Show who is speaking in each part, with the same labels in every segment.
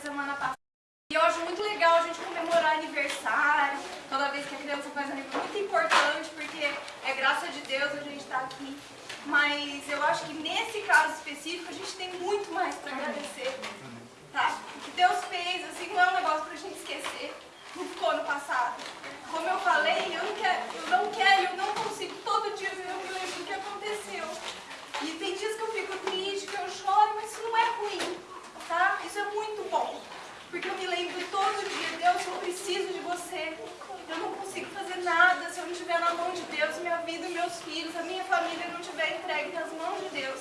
Speaker 1: semana passada. E eu acho muito legal a gente comemorar aniversário, toda vez que a criança faz aniversário, muito importante, porque é graça de Deus a gente estar tá aqui. Mas eu acho que nesse caso específico a gente tem muito mais para agradecer, tá? O que Deus fez, assim, não é um negócio para a gente esquecer, não ficou no passado. Como eu falei, eu não quero, eu não quero, eu não consigo, todo dia eu me lembro do que aconteceu. E tem dias que eu fico triste, que eu choro, mas isso não é ruim, tá? Isso é muito bom. Porque eu me lembro todo dia, Deus, eu preciso de você. Eu não consigo fazer nada se eu não estiver na mão de Deus, minha vida meus filhos, a minha família não estiver entregue nas mãos de Deus.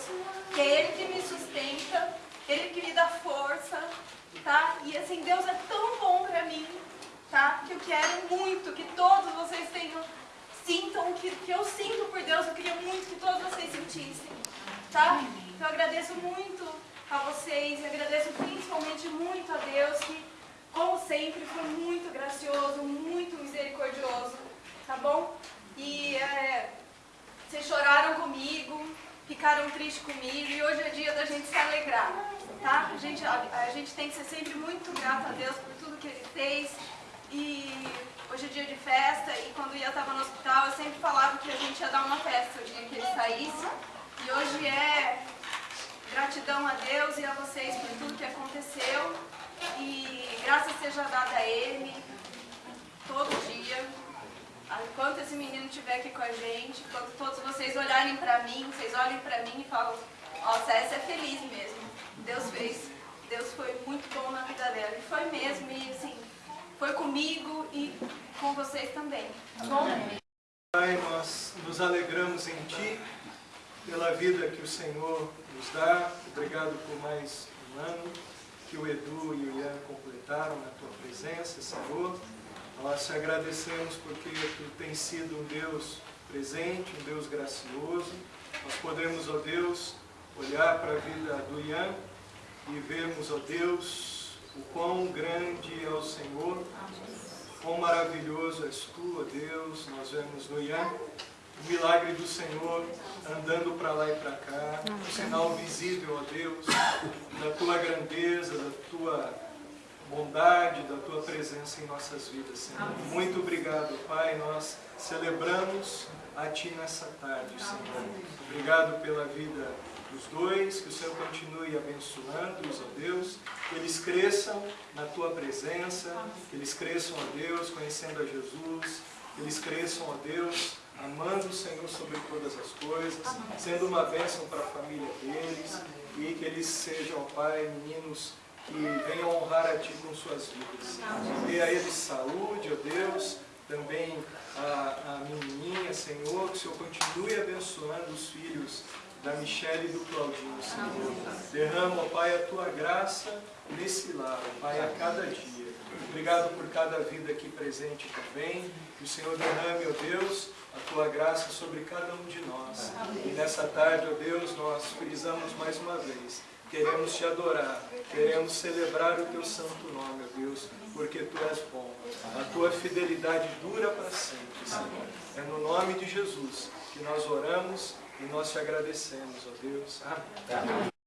Speaker 1: Que é Ele que me sustenta, Ele que me dá força, tá? E assim, Deus é tão bom pra mim, tá? Que eu quero muito que todos vocês tenham, sintam o que, que eu sinto por Deus, eu queria muito que todos vocês sentissem, tá? Então eu agradeço muito a vocês agradeço principalmente muito a Deus que, como sempre, foi muito gracioso, muito misericordioso, tá bom? E é, vocês choraram comigo, ficaram tristes comigo e hoje é dia da gente se alegrar, tá? A gente, a, a gente tem que ser sempre muito grato a Deus por tudo que Ele fez e hoje é dia de festa e quando eu estava no hospital eu sempre falava que a gente ia dar uma festa o dia que ele saísse e hoje é Gratidão a Deus e a vocês por tudo que aconteceu. E graças seja dada a Ele, todo dia. Enquanto esse menino estiver aqui com a gente, quando todos vocês olharem para mim, vocês olhem para mim e falam, nossa, essa é feliz mesmo. Deus fez. Deus foi muito bom na vida dela. E foi mesmo, e assim, foi comigo e com vocês também. Tá bom?
Speaker 2: Pai, nós nos alegramos em Ti, pela vida que o Senhor nos dá. Obrigado por mais um ano que o Edu e o Ian completaram na Tua presença, Senhor. Nós te agradecemos porque Tu tens sido um Deus presente, um Deus gracioso. Nós podemos, ó Deus, olhar para a vida do Ian e vermos, ó Deus, o quão grande é o Senhor, quão maravilhoso és Tu, ó Deus. Nós vemos no Ian o milagre do Senhor andando para lá e para cá, um sinal visível, ó Deus, da Tua grandeza, da Tua bondade, da Tua presença em nossas vidas, Senhor. Muito obrigado, Pai, nós celebramos a Ti nessa tarde, Senhor. Obrigado pela vida dos dois, que o Senhor continue abençoando-os, ó Deus, que eles cresçam na Tua presença, que eles cresçam, ó Deus, conhecendo a Jesus, que eles cresçam, ó Deus, amando o Senhor sobre todas as coisas, sendo uma bênção para a família deles. E que eles sejam, Pai, meninos que venham honrar a Ti com suas vidas. Dê a eles saúde, ó Deus, também a, a menininha, Senhor, que o Senhor continue abençoando os filhos da Michelle e do Claudinho, Senhor. Derrama, ó Pai, a Tua graça nesse lar, ó Pai, a cada dia. Obrigado por cada vida aqui presente também. Que o Senhor derrame, ó Deus, a Tua graça sobre cada um de nós. E nessa tarde, ó Deus, nós frisamos mais uma vez. Queremos Te adorar, queremos celebrar o Teu santo nome, ó Deus, porque Tu és bom. A Tua fidelidade dura para sempre, Senhor. É no nome de Jesus que nós oramos e nós Te agradecemos, ó Deus. Amém.